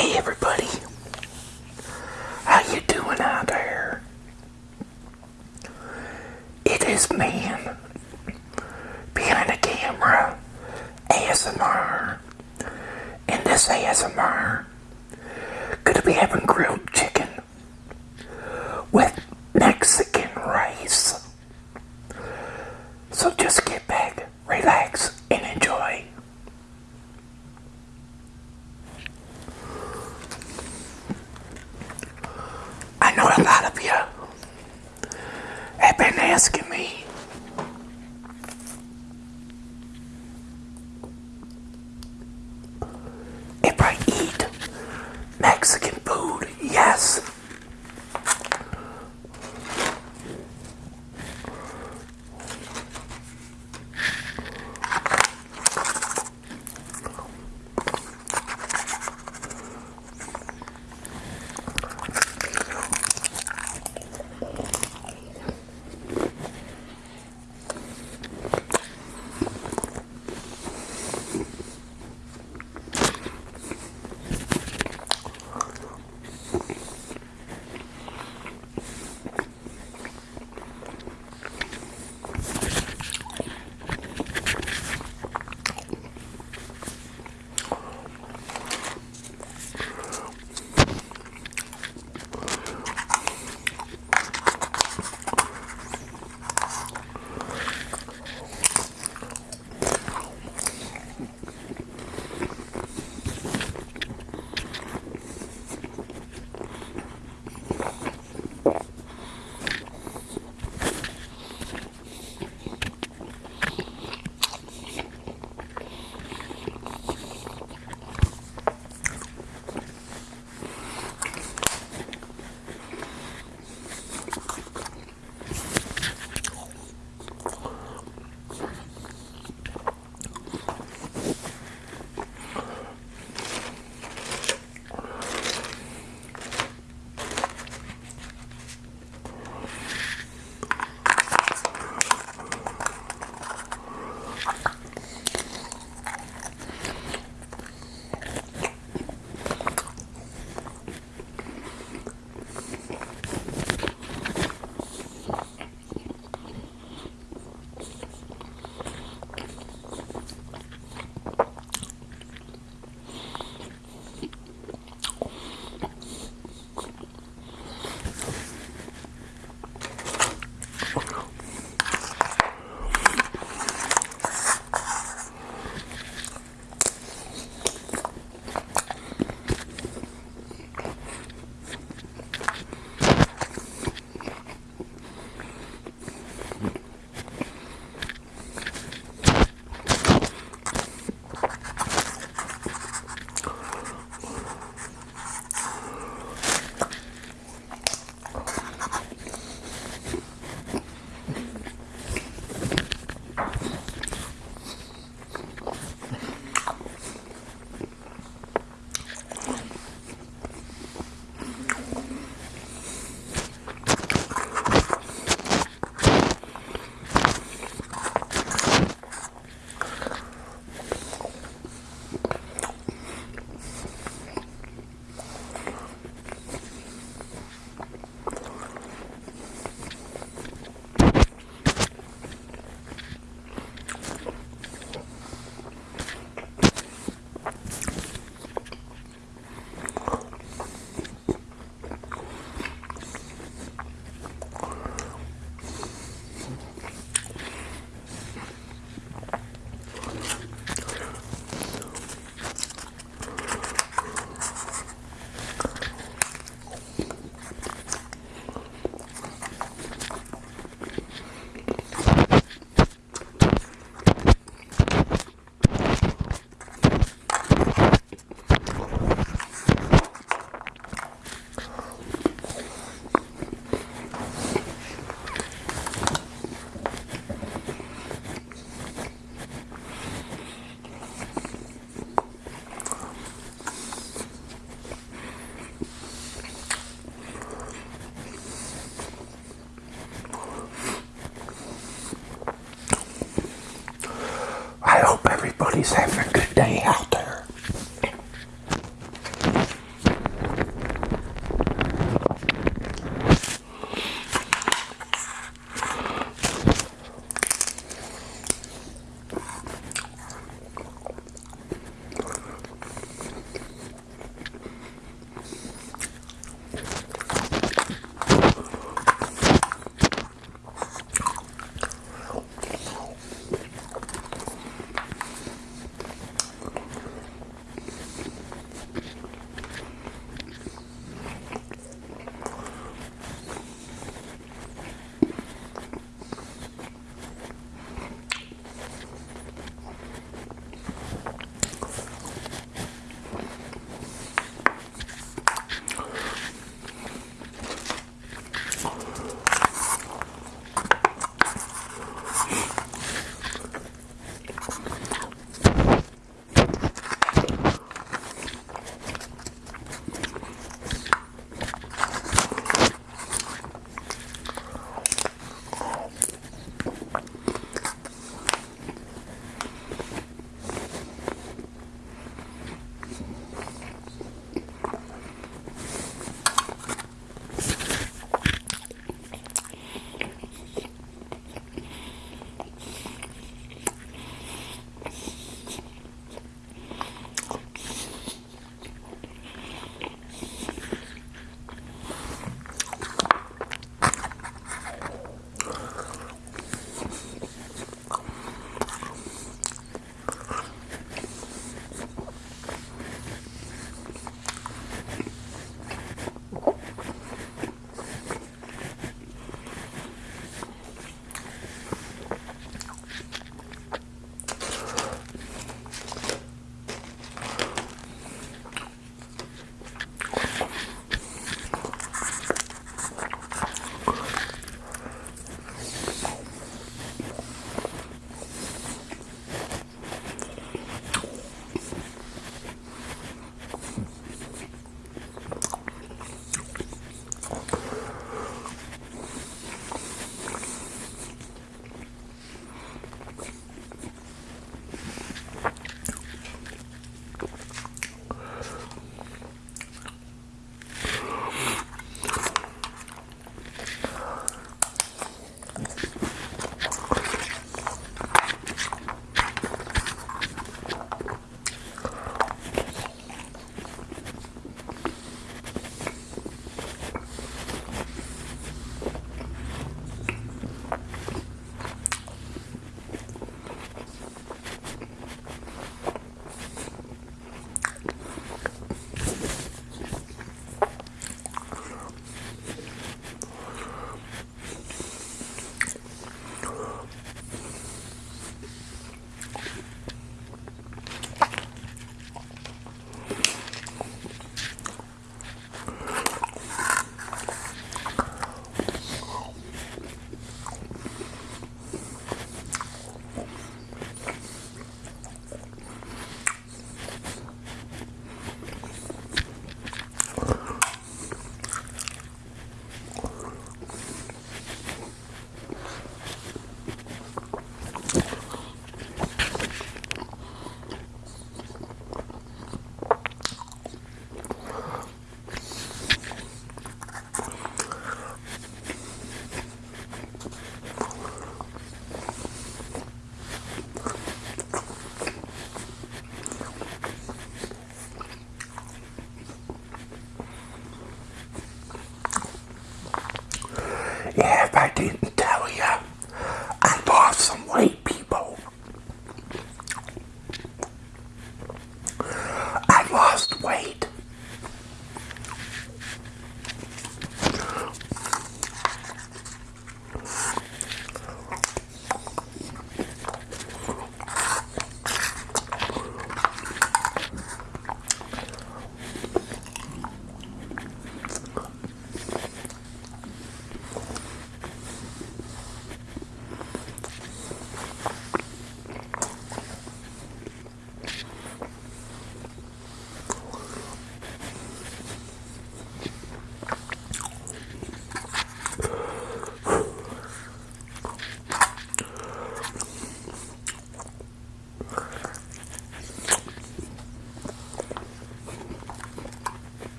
Hey everybody, Everybody's having a good day out.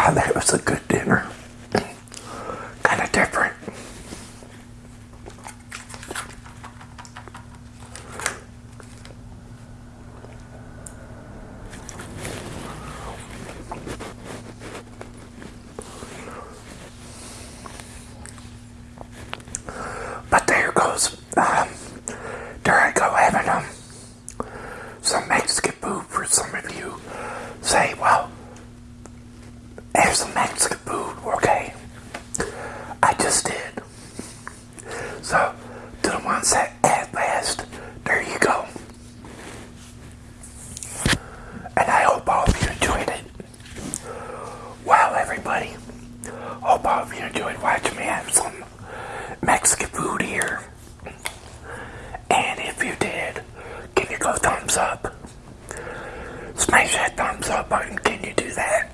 wow, that was a good dinner. a thumbs up. Smash that thumbs up button. Can you do that?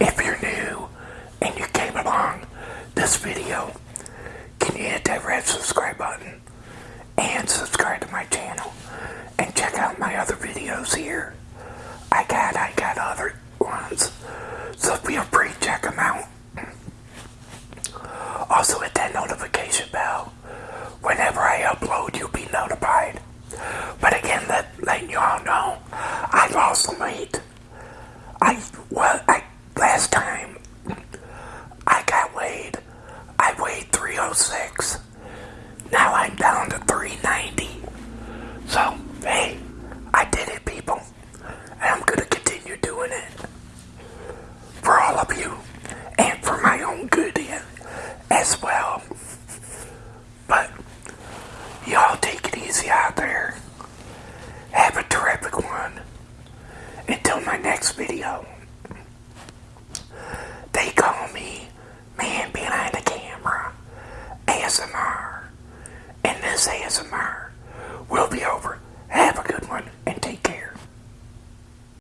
If you're new and you came along this video, can you hit that red subscribe button and subscribe to my channel and check out my other videos here. I got, I got other ones, so feel free to check them out. Also, as well.